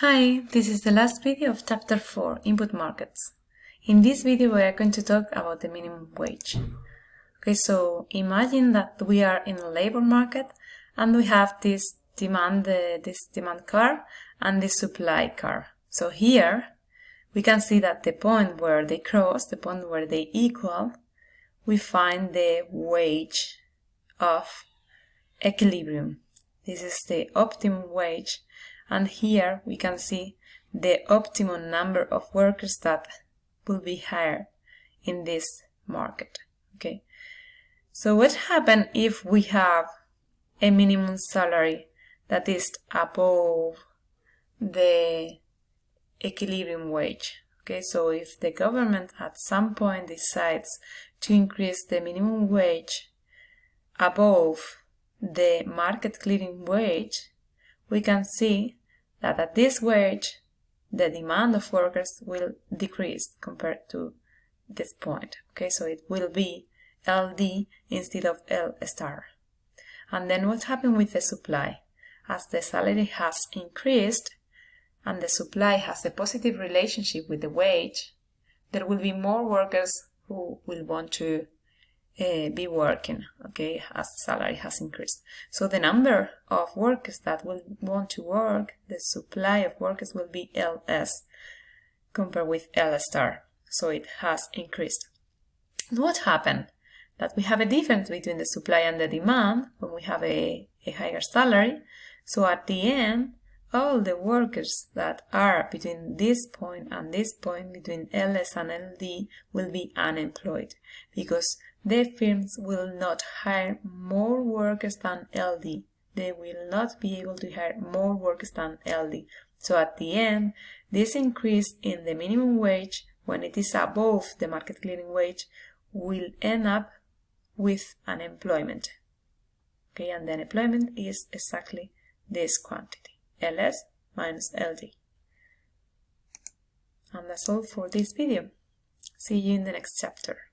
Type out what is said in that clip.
Hi, this is the last video of chapter 4, Input Markets. In this video we are going to talk about the minimum wage. Okay, so imagine that we are in a labor market and we have this demand, uh, this demand curve and this supply curve. So here we can see that the point where they cross, the point where they equal, we find the wage of equilibrium. This is the optimum wage and here we can see the optimum number of workers that will be hired in this market okay? So what happens if we have a minimum salary that is above the equilibrium wage okay? So if the government at some point decides to increase the minimum wage above the market clearing wage we can see that at this wage, the demand of workers will decrease compared to this point. Okay, so it will be LD instead of L star. And then what happened with the supply? As the salary has increased and the supply has a positive relationship with the wage, there will be more workers who will want to uh, be working, okay, as salary has increased. So the number of workers that will want to work, the supply of workers will be LS compared with L star. So it has increased. what happened? That we have a difference between the supply and the demand when we have a, a higher salary. So at the end, all the workers that are between this point and this point, between LS and LD, will be unemployed because the firms will not hire more workers than LD. They will not be able to hire more workers than LD. So at the end, this increase in the minimum wage, when it is above the market clearing wage, will end up with unemployment. Okay, and the unemployment is exactly this quantity. Ls minus ld. And that's all for this video. See you in the next chapter.